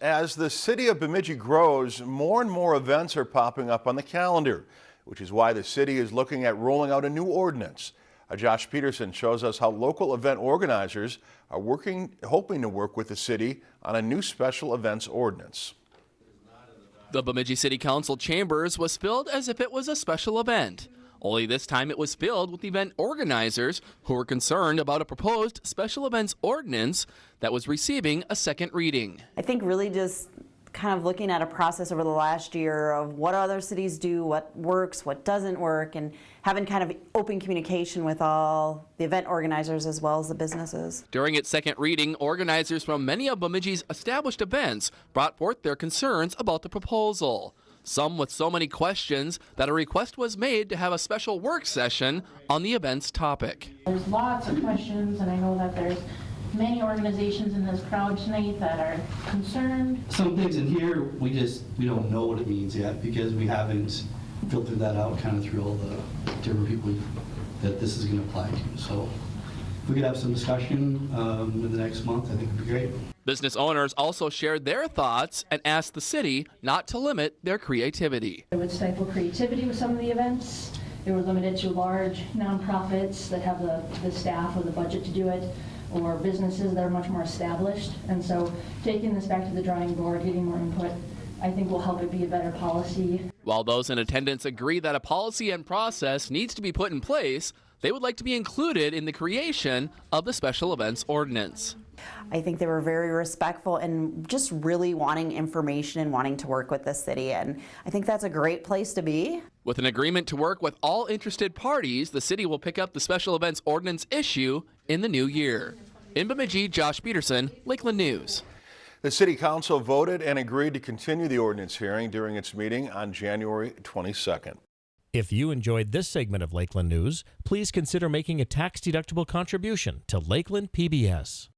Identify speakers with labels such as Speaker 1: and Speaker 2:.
Speaker 1: As the city of Bemidji grows, more and more events are popping up on the calendar, which is why the city is looking at rolling out a new ordinance. Uh, Josh Peterson shows us how local event organizers are working, hoping to work with the city on a new special events ordinance.
Speaker 2: The Bemidji City Council chambers was filled as if it was a special event. Only this time it was filled with event organizers who were concerned about a proposed special events ordinance that was receiving a second reading.
Speaker 3: I think really just kind of looking at a process over the last year of what other cities do, what works, what doesn't work, and having kind of open communication with all the event organizers as well as the businesses.
Speaker 2: During its second reading, organizers from many of Bemidji's established events brought forth their concerns about the proposal some with so many questions that a request was made to have a special work session on the event's topic.
Speaker 4: There's lots of questions, and I know that there's many organizations in this crowd tonight that are concerned.
Speaker 5: Some things in here, we just, we don't know what it means yet because we haven't filtered that out kind of through all the different people that this is going to apply to. So if we could have some discussion um, in the next month, I think it would be great.
Speaker 2: Business owners also shared their thoughts and asked the city not to limit their creativity.
Speaker 4: It would stifle creativity with some of the events. They were limited to large nonprofits that have the, the staff or the budget to do it, or businesses that are much more established. And so taking this back to the drawing board, getting more input, I think will help it be a better policy.
Speaker 2: While those in attendance agree that a policy and process needs to be put in place, they would like to be included in the creation of the special events ordinance.
Speaker 3: I think they were very respectful and just really wanting information and wanting to work with the city. And I think that's a great place to be.
Speaker 2: With an agreement to work with all interested parties, the city will pick up the special events ordinance issue in the new year. In Bemidji, Josh Peterson, Lakeland News.
Speaker 1: The City Council voted and agreed to continue the ordinance hearing during its meeting on January 22nd.
Speaker 6: If you enjoyed this segment of Lakeland News, please consider making a tax-deductible contribution to Lakeland PBS.